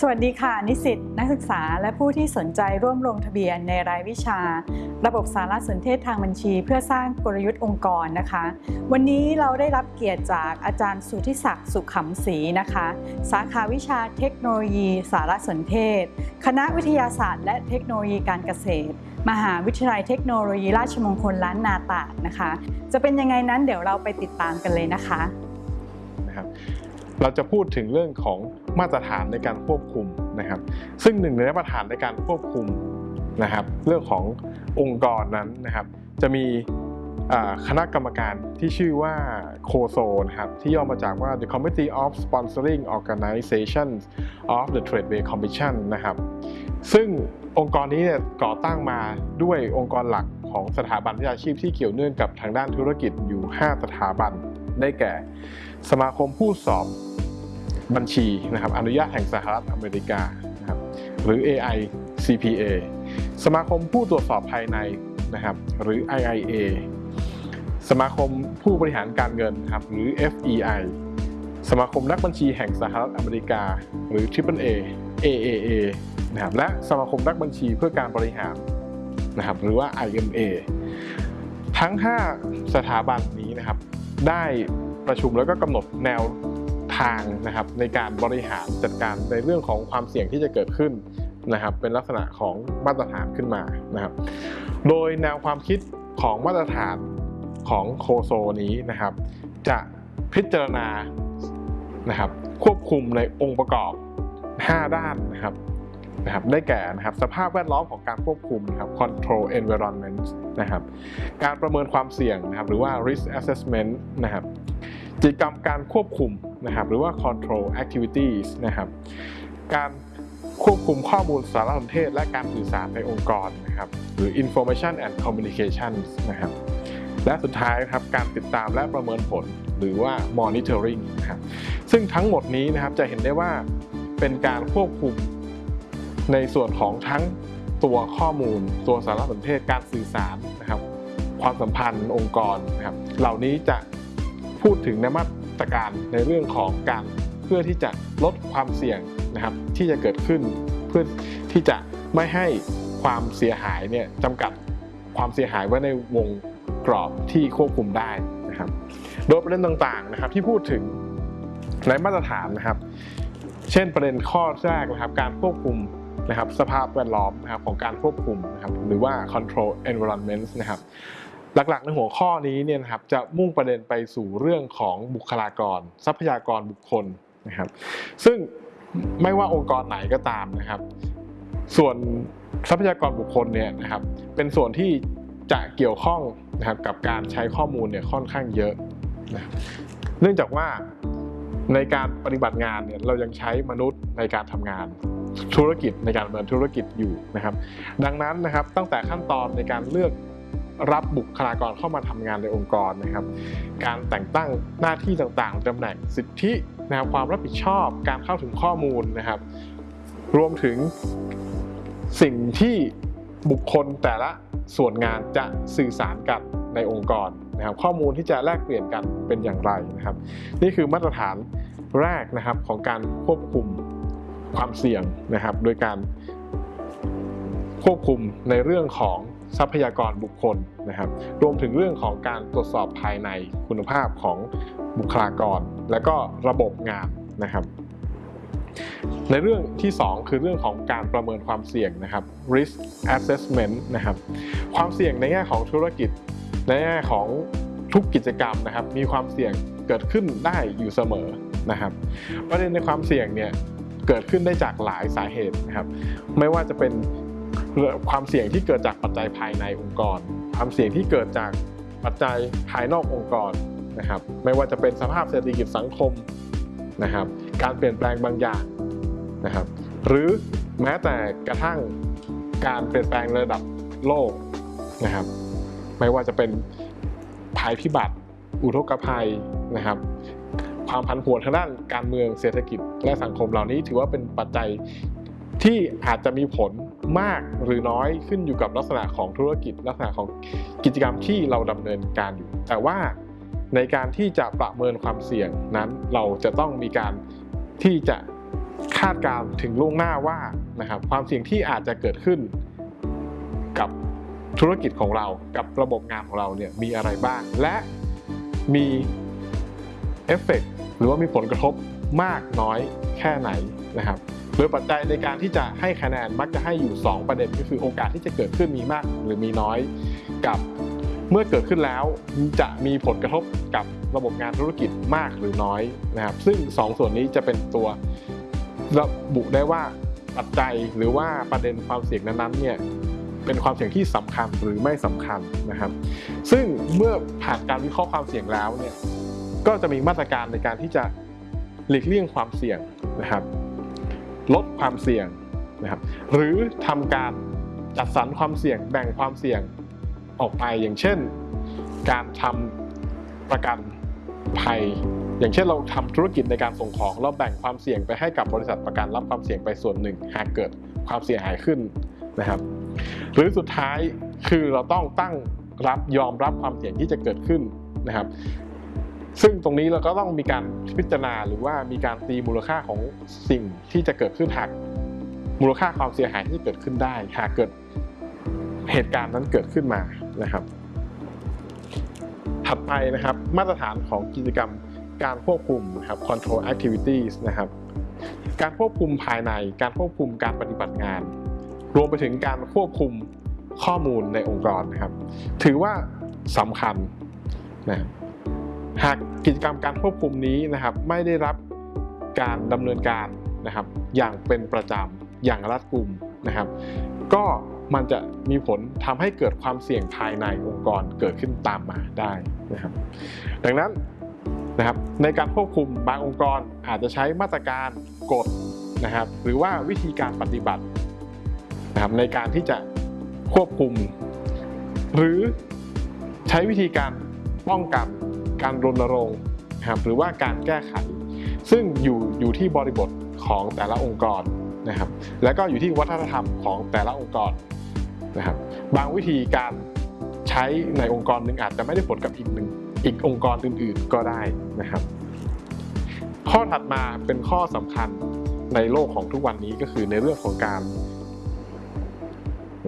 สวัสดีค่ะ นิสิตนักศึกษาและผู้ที่สนใจร่วมลงทะเบียนในรายวิชา ระบบสารสนเทศทางบัญชี เพื่อสร้างกลยุทธ์องค์กรนะคะ วันนี้เราได้รับเกียรติจากอาจารย์สุทธิศักดิ์สุขขำศรีนะคะ สาขาวิชาเทคโนโลยี สารสนเทศ คณะวิทยาศาสตร์ และเทคโนโลยีการเกษตร มหาวิทยาลัยเทคโนโลยีราชมงคลล้านนาตานะคะ จะเป็นยังไงนั้นเดี๋ยวเราไปติดตามกันเลยนะคะ เราจะพูดถึงเรื่องของมาตรฐานในการควบคุมนะครับ ซึ่งหนึ่งในมาตรฐานในการควบคุมนะครับ เรื่องขององค์กรนั้นนะครับ จะมีคณะกรรมการที่ชื่อว่าโคโซนะครับที่ย่อมาจากว่า the Committee of Sponsoring Organizations of the Tradeway Commission นะครับซึ่งองค์กรนี้เนี่ยก่อตั้งมาด้วยองค์กรหลักของสถาบันวิชาชีพที่เกี่ยวเนื่องกับทางด้านธุรกิจอยู่ 5 สถาบันได้แก่ สมาคมผู้สอบบัญชีนะครับอนุญาตแห่งสหรัฐอเมริกานะครับหรือ AI CPA สมาคมผู้ตรวจสอบภายในนะครับหรือ IIA สมาคมผู้บริหารการเงินครับหรือ FEI สมาคมนักบัญชีแห่งสหรัฐอเมริกา หรือ AAA AAA นะครับและสมาคมนักบัญชีเพื่อการบริหารนะครับหรือว่า IMA ทั้ง 5 สถาบันนี้นะครับได้ ประชุมแล้วก็กำหนดแนวทางนะครับในการบริหารจัดการในเรื่องของความเสี่ยงที่จะเกิดขึ้นนะครับเป็นลักษณะของมาตรฐานขึ้นมานะครับ โดยแนวความคิดของมาตรฐานของโคโซนี้นะครับ จะพิจารณานะครับควบคุมในองค์ประกอบ 5 ด้านนะครับนะครับได้แก่นะครับสภาพแวดล้อมของการควบคุมนะครับ control environment นะครับการประเมินความเสี่ยงนะครับหรือว่า risk assessment นะครับ กิจกรรมการควบคุมนะครับหรือว่า control activities นะครับการควบคุมข้อมูลสารสนเทศ และการสื่อสารในองค์กรนะครับหรือ information and communication นะครับและสุดท้ายนะครับการติดตามและประเมินผลหรือว่า monitoring นะครับซึ่งทั้งหมดนี้นะครับจะเห็นได้ว่าเป็นการควบคุมในส่วนของทั้งตัวข้อมูล ตัวสารสนเทศการสื่อสารนะครับความสัมพันธ์องค์กรนะครับเหล่านี้จะ พูดถึงนมาตรการในเรื่องของการเพื่อที่จะลดความเสี่ยงนะครับที่จะเกิดขึ้น เพื่อที่จะไม่ให้ความเสียหายเนี่ยจำกัดความเสียหายไว้ในวงกรอบที่ควบคุมได้นะครับ โดยประเด็นต่างๆนะครับที่พูดถึงในมาตรฐานนะครับ เช่นประเด็นข้อแรกนะครับ การควบคุมนะครับสภาพแวดล้อมนะครับของการควบคุมนะครับหรือว่า control environment นะครับ หลักๆ ในหัวข้อนี้เนี่ยนะครับจะมุ่งประเด็นไปสู่เรื่องของบุคลากร ทรัพยากรบุคคลนะครับ ซึ่งไม่ว่าองค์กรไหนก็ตามนะครับ ส่วนทรัพยากรบุคคลเนี่ยนะครับ เป็นส่วนที่จะเกี่ยวข้องนะครับกับการใช้ข้อมูลเนี่ยค่อนข้างเยอะนะเนื่องจากว่าในการปฏิบัติงานเนี่ยเรายังใช้มนุษย์ในการทำงานธุรกิจในการดำเนินธุรกิจอยู่นะครับ ดังนั้นนะครับตั้งแต่ขั้นตอนในการเลือก รับบุคลากรเข้ามาทำงานในองค์กรนะครับ การแต่งตั้งหน้าที่ต่างๆตำแหน่งสิทธินะครับความรับผิดชอบการเข้าถึงข้อมูลนะครับ รวมถึงสิ่งที่บุคคลแต่ละส่วนงานจะสื่อสารกันในองค์กรนะครับข้อมูลที่จะแลกเปลี่ยนกันเป็นอย่างไรนะครับ นี่คือมาตรฐานแรกนะครับของการควบคุมความเสี่ยงนะครับ โดยการควบคุมในเรื่องของ ทรัพยากรบุคคลนะครับ รวมถึงเรื่องของการตรวจสอบภายในคุณภาพของบุคลากร และก็ระบบงานนะครับ ในเรื่องที่ 2 คือเรื่องของการประเมินความเสี่ยงนะครับ risk assessment นะครับความเสี่ยงในแง่ของธุรกิจในแง่ของทุกกิจกรรมนะครับ มีความเสี่ยงเกิดขึ้นได้อยู่เสมอนะครับประเด็นในความเสี่ยงเนี่ยเกิดขึ้นได้จากหลายสาเหตุนะครับ ไม่ว่าจะเป็น ความเสี่ยงที่เกิดจากปัจจัยภายในองค์กร ความเสี่ยงที่เกิดจากปัจจัยภายนอกองค์กรนะครับ ไม่ว่าจะเป็นสภาพเศรษฐกิจสังคมนะครับ การเปลี่ยนแปลงบางอย่างนะครับ หรือแม้แต่กระทั่งการเปลี่ยนแปลงระดับโลกนะครับ ไม่ว่าจะเป็นภัยพิบัติ อุทกภัยนะครับ ความผันผวนทางด้านการเมืองเศรษฐกิจและสังคมเหล่านี้ถือว่าเป็นปัจจัย ที่อาจจะมีผลมากหรือน้อยขึ้นอยู่กับลักษณะของธุรกิจ ลักษณะของกิจกรรมที่เราดำเนินการอยู่ แต่ว่าในการที่จะประเมินความเสี่ยงนั้นเราจะต้องมีการที่จะคาดการณ์ถึงล่วงหน้าว่านะครับความเสี่ยงที่อาจจะเกิดขึ้นกับธุรกิจของเรากับระบบงานของเราเนี่ยมีอะไรบ้าง และมีเอฟเฟกต์หรือว่ามีผลกระทบมากน้อยแค่ไหนนะครับ โดยปัจจัยในการที่จะให้คะแนนมักจะให้อยู่ 2 ประเด็นก็คือโอกาสที่จะเกิดขึ้นมีมากหรือมีน้อยกับเมื่อเกิดขึ้นแล้วจะมีผลกระทบกับระบบงานธุรกิจมากหรือน้อยนะครับซึ่ง 2ส่วนนี้จะเป็นตัวระบุได้ว่าปัจจัยหรือว่าประเด็นความเสี่ยงนั้นๆเนี่ยเป็นความเสี่ยงที่สำคัญหรือไม่สำคัญนะครับ ซึ่งเมื่อผ่านการวิเคราะห์ความเสี่ยงแล้วเนี่ยก็จะมีมาตรการในการที่จะหลีกเลี่ยงความเสี่ยงนะครับ ลดความเสี่ยงนะครับหรือทำการจัดสรรความเสี่ยงแบ่งความเสี่ยงออกไปอย่างเช่น การทำประกันภัย อย่างเช่นเราทำธุรกิจในการส่งของเราแบ่งความเสี่ยงไปให้กับบริษัทประกันรับความเสี่ยงไปส่วนหนึ่ง หากเกิดความเสียหายขึ้นนะครับ หรือสุดท้ายคือเราต้องตั้งรับยอมรับความเสี่ยงที่จะเกิดขึ้นนะครับ ซึ่งตรงนี้เราก็ต้องมีการพิจารณาหรือว่ามีการตีมูลค่าของสิ่งที่จะเกิดขึ้นหากมูลค่าความเสียหายที่เกิดขึ้นได้ หากเกิดเหตุการณ์นั้นเกิดขึ้นมานะครับ ถัดไปนะครับมาตรฐานของกิจกรรมการควบคุมนะครับ control activities นะครับ การควบคุมภายในการควบคุมการปฏิบัติงาน รวมไปถึงการควบคุมข้อมูลในองค์กรนะครับ ถือว่าสำคัญนะครับ หากกิจกรรมการควบคุมนี้นะครับไม่ได้รับการดำเนินการนะครับอย่างเป็นประจำอย่างรัดกุมนะครับ ก็มันจะมีผลทำให้เกิดความเสี่ยงภายในองค์กรเกิดขึ้นตามมาได้นะครับ ดังนั้นนะครับในการควบคุมบางองค์กรอาจจะใช้มาตรการกฎนะครับ หรือว่าวิธีการปฏิบัตินะครับในการที่จะควบคุม หรือใช้วิธีการป้องกัน การรณรงค์นะครับหรือว่าการแก้ไข ซึ่งอยู่อยู่ที่บริบทของแต่ละองค์กรนะครับ แล้วก็อยู่ที่วัฒนธรรมของแต่ละองค์กรนะครับ บางวิธีการใช้ในองค์กรหนึ่งอาจจะไม่ได้ผลกับอีกหนึ่งอีกองค์กรอื่น ๆ ก็ได้นะครับ ข้อถัดมาเป็นข้อสำคัญในโลกของทุกวันนี้ก็คือในเรื่องของการ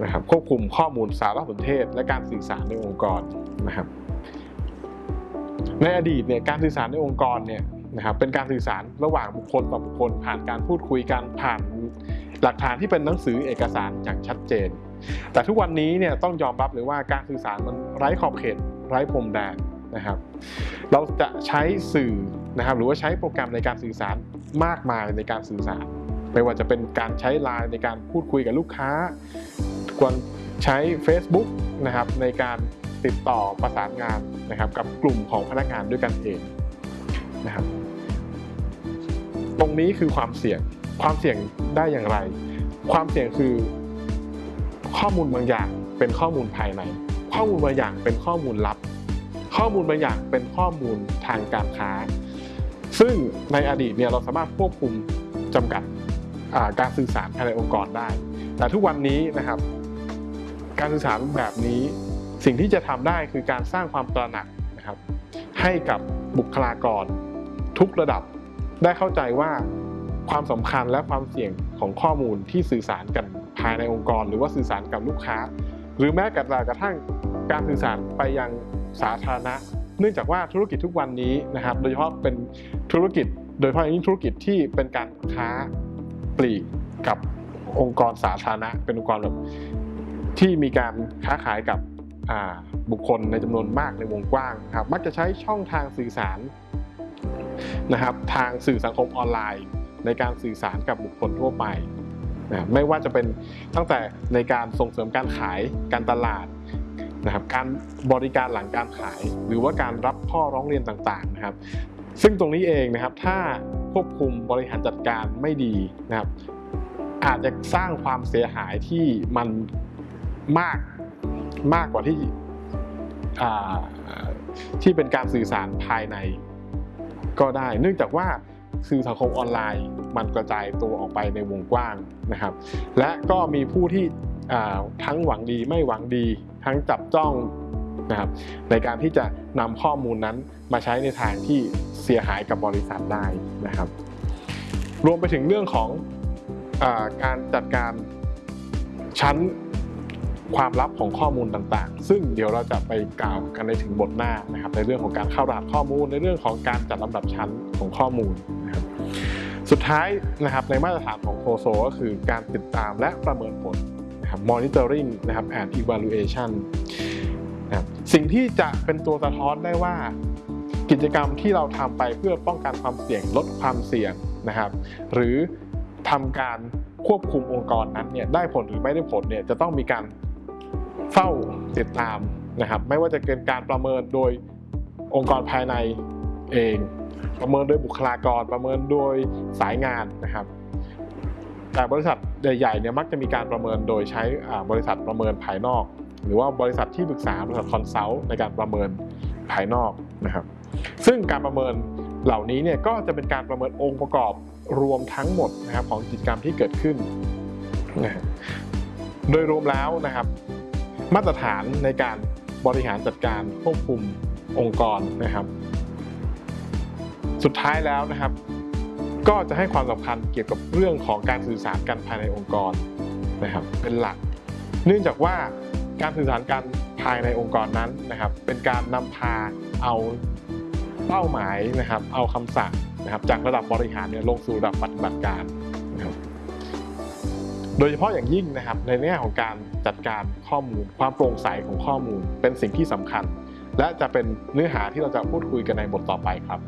นะครับควบคุมข้อมูลสารสนเทศ และการสื่อสารในองค์กรนะครับ ในอดีตเนี่ยการสื่อสารในองค์กรเนี่ยนะครับเป็นการสื่อสารระหว่างบุคคลต่อบุคคล ผ่านการพูดคุยกันผ่านหลักฐานที่เป็นหนังสือเอกสารอย่างชัดเจน แต่ทุกวันนี้เนี่ยต้องยอมรับเลยว่าการสื่อสารมันไร้ขอบเขตไร้พรมแดนนะครับเราจะใช้สื่อนะครับหรือว่าใช้โปรแกรมในการสื่อสารมากมายในการสื่อสาร ไม่ว่าจะเป็นการใช้ไลน์ในการพูดคุยกับลูกค้าควรใช้ Facebook นะครับในการ ติดต่อประสานงานนะครับ กับกลุ่มของพนักงานด้วยกันเองนะครับ ตรงนี้คือความเสี่ยงความเสี่ยงได้อย่างไร ความเสี่ยงคือข้อมูลบางอย่างเป็นข้อมูลภายใน ข้อมูลบางอย่างเป็นข้อมูลลับ ข้อมูลบางอย่างเป็นข้อมูลทางการค้า ซึ่งในอดีตเนี่ยเราสามารถควบคุมจำกัดการสื่อสารภายในองค์กรได้ แต่ทุกวันนี้นะครับ การสื่อสารแบบนี้ สิ่งที่จะทำได้คือการสร้างความตระหนักนะครับให้กับบุคลากร ทุกระดับได้เข้าใจว่าความสำคัญและความเสี่ยงของข้อมูลที่สื่อสารกันภายในองค์กร หรือว่าสื่อสารกับลูกค้า หรือแม้กระทั่งการสื่อสารไปยังสาธารณะ เนื่องจากว่าธุรกิจทุกวันนี้นะครับ โดยเฉพาะเป็นธุรกิจ โดยเฉพาะอย่างยิ่งธุรกิจที่เป็นการค้าปลีกกับองค์กรสาธารณะ เป็นองค์กรแบบที่มีการค้าขายกับ บุคคลในจำนวนมากในวงกว้างครับมักจะใช้ช่องทางสื่อสารนะครับทางสื่อสังคมออนไลน์ ในการสื่อสารกับบุคคลทั่วไปนะไม่ว่าจะเป็นตั้งแต่ในการส่งเสริมการขายการตลาดนะครับการบริการหลังการขาย หรือว่าการรับข้อร้องเรียนต่างๆนะครับ ซึ่งตรงนี้เองนะครับถ้าควบคุมบริหารจัดการไม่ดีนะครับ อาจจะสร้างความเสียหายที่มันมาก มากกว่าที่ที่เป็นการสื่อสารภายในก็ได้ เนื่องจากว่าสื่อสังคมออนไลน์ มันกระจายตัวออกไปในวงกว้างนะครับ และก็มีผู้ที่ทั้งหวังดีไม่หวังดี ทั้งจับจ้องนะครับในการที่จะนำข้อมูลนั้นมาใช้ในทางที่เสียหายกับบริษัทได้นะครับ รวมไปถึงเรื่องของอการจัดการชั้น ความลับของข้อมูลต่างๆ ซึ่งเดี๋ยวเราจะไปกล่าวกันในถึงบทหน้านะครับ ในเรื่องของการเข้ารหัสข้อมูล ในเรื่องของการจัดลำดับชั้นของข้อมูลนะครับสุดท้ายนะครับในมาตรฐานของโคโซก็คือการติดตามและประเมินผลนะครับ monitoring นะครับ and evaluation นะครับสิ่งที่จะเป็นตัวสะท้อนได้ว่า กิจกรรมที่เราทำไปเพื่อป้องกันความเสี่ยงลดความเสี่ยงนะครับ หรือทำการควบคุมองค์กรนั้นเนี่ยได้ผลหรือไม่ได้ผลเนี่ยจะต้องมีการ เฝ้าติดตามนะครับ ไม่ว่าจะเป็นการประเมินโดยองค์กรภายในเอง ประเมินโดยบุคลากร ประเมินโดยสายงานนะครับ แต่บริษัทใหญ่ๆเนี่ยมักจะมีการประเมินโดยใช้บริษัทประเมินภายนอก หรือว่าบริษัทที่ปรึกษาบริษัท consult ในการประเมินภายนอกนะครับ ซึ่งการประเมินเหล่านี้เนี่ยก็จะเป็นการประเมินองค์ประกอบรวมทั้งหมดนะครับของกิจกรรมที่เกิดขึ้นนะโดยรวมแล้วนะครับ มาตรฐานในการบริหารจัดการควบคุมองค์กรนะครับ สุดท้ายแล้วนะครับ ก็จะให้ความสำคัญเกี่ยวกับเรื่องของการสื่อสารกันภายในองค์กรนะครับ เป็นหลัก เนื่องจากว่าการสื่อสารกันภายในองค์กรนั้นนะครับ เป็นการนำพาเอาเป้าหมายนะครับ เอาคำสั่งนะครับ จากระดับบริหารเนี่ยลงสู่ระดับปฏิบัติการ โดยเฉพาะอย่างยิ่งนะครับในแง่ของการจัดการข้อมูล ความโปร่งใสของข้อมูล เป็นสิ่งที่สำคัญ และจะเป็นเนื้อหาที่เราจะพูดคุยกันในบทต่อไปครับ